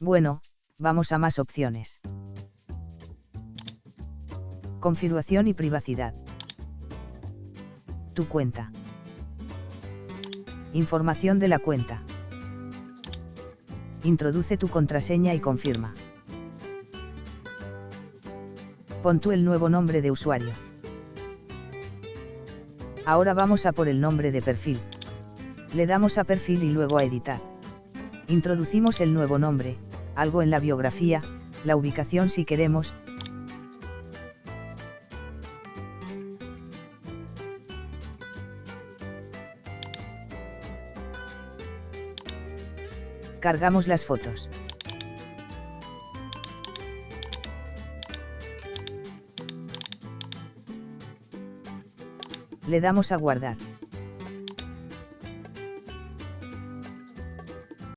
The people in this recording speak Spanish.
Bueno, vamos a más opciones. Configuración y privacidad. Tu cuenta. Información de la cuenta. Introduce tu contraseña y confirma. Pon tú el nuevo nombre de usuario. Ahora vamos a por el nombre de perfil. Le damos a perfil y luego a editar. Introducimos el nuevo nombre, algo en la biografía, la ubicación si queremos, cargamos las fotos. Le damos a guardar.